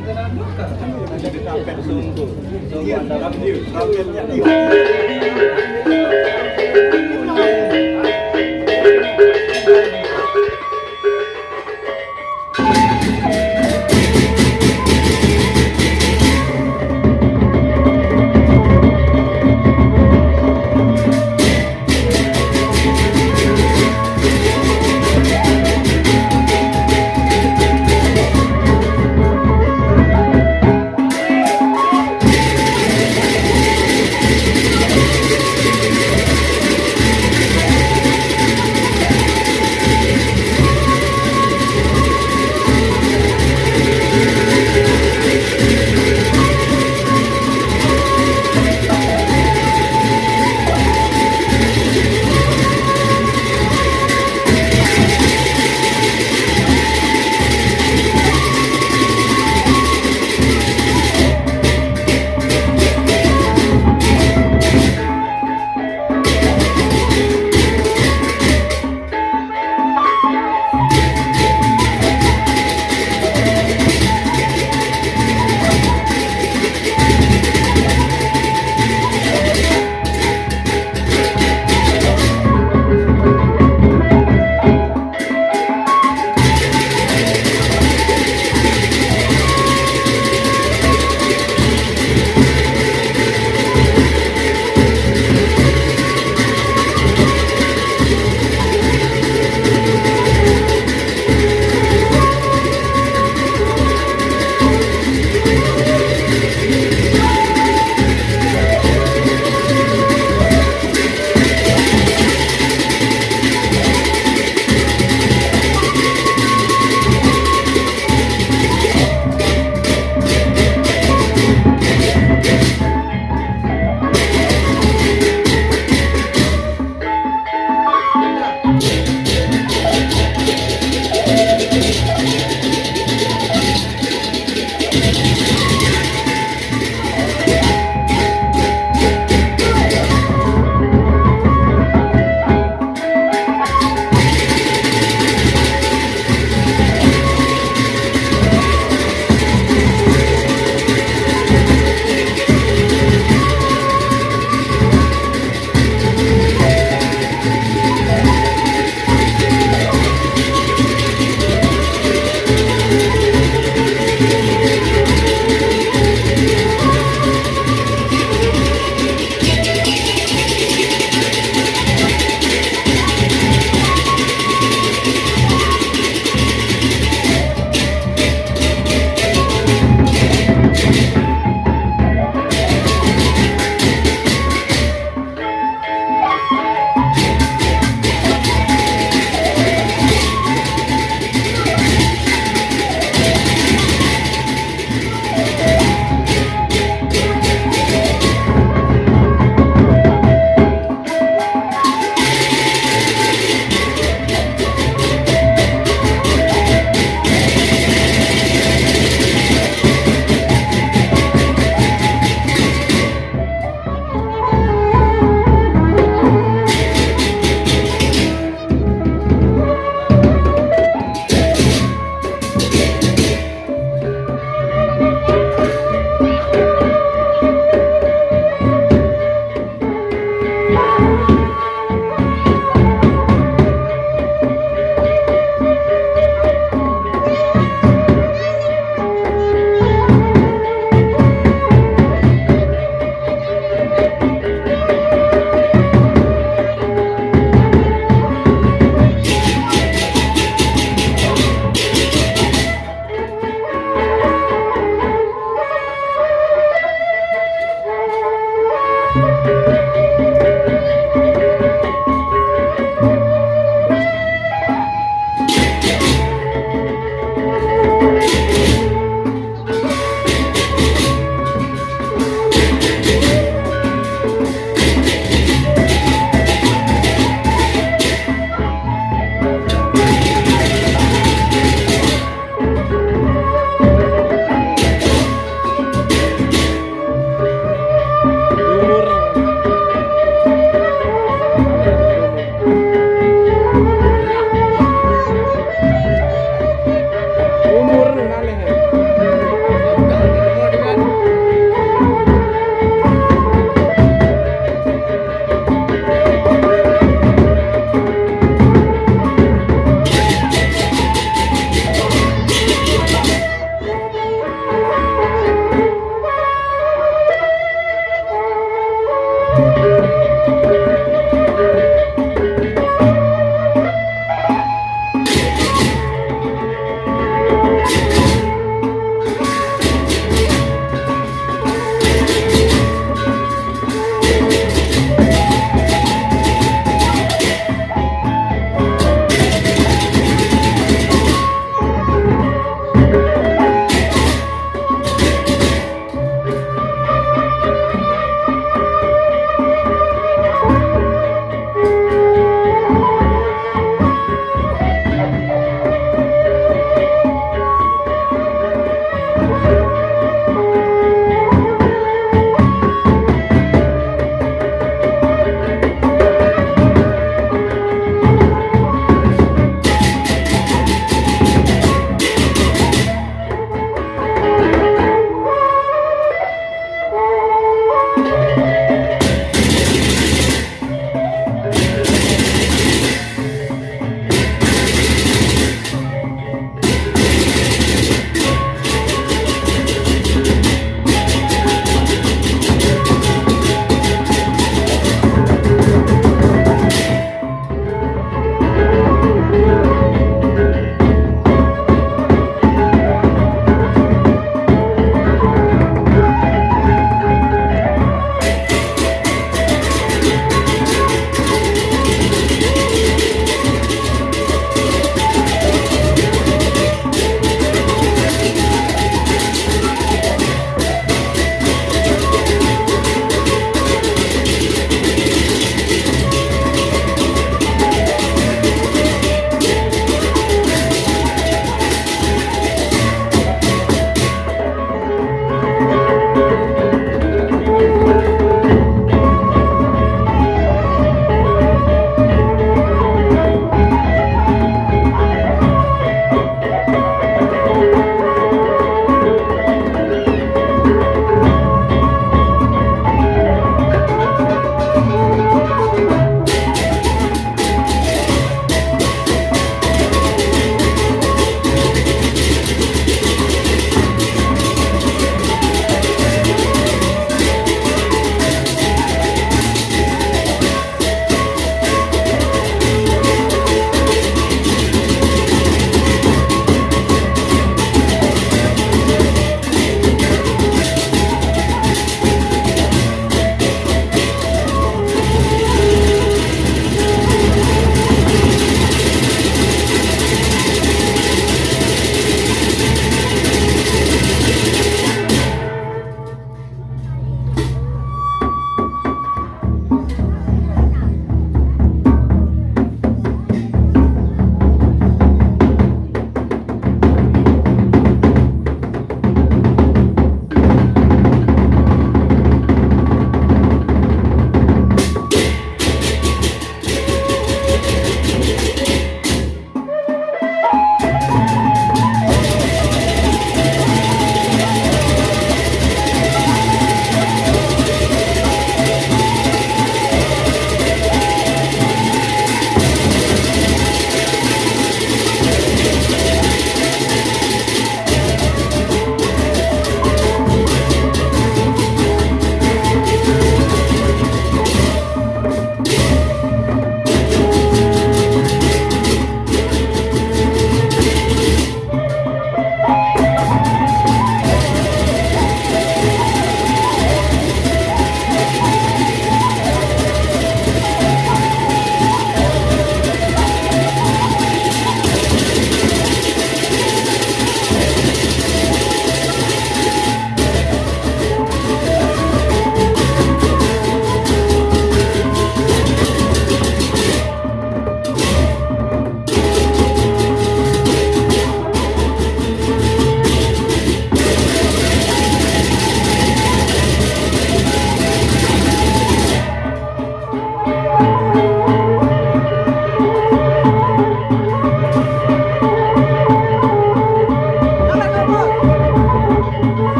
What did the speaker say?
kapet sungguh. Sungguh anda Kapet, kapetnya.